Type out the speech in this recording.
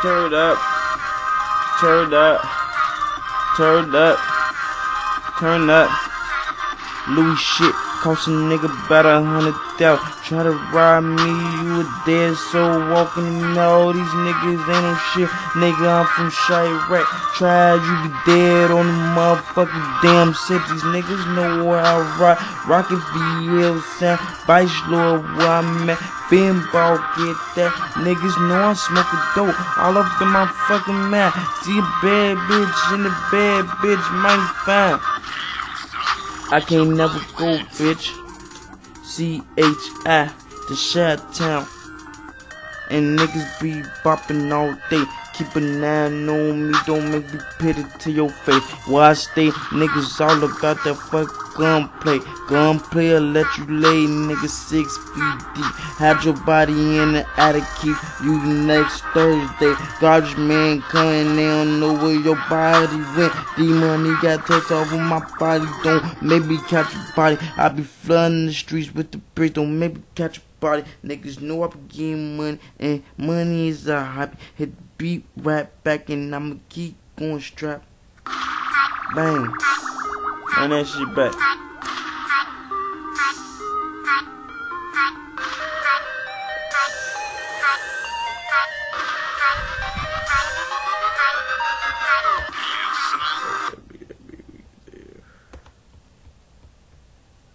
Turn up. Turn up. Turn up. Turn up. Lose shit cost a nigga about a hundred thousand. Try to rob me, you a dead soul walking in all these niggas ain't no shit. Nigga, I'm from Chiraq. Try you be dead on the motherfucking damn set. These niggas know where I rock. Rocket VL sound. Vice Lord where I'm at. Get that. Niggas know I smoke a dope all up in my fucking mouth. See a bad bitch in the bad bitch might find. I can't never go, bitch. C-H-I, the Shot Town. And niggas be bopping all day. Keep an eye on me, don't make me pity to your face. I stay, niggas all about that fuck gunplay. Gunplay will let you lay, nigga six feet deep. Have your body in the attic, keep you next Thursday. Garbage man coming, they don't know where your body went. D money got touched off of my body, don't maybe catch your body. I be flooding the streets with the bricks, don't maybe catch your body. Niggas know I be getting money, and money is a hobby. Hit the beat right back, and I'ma keep going strap. Bang. And that shit back.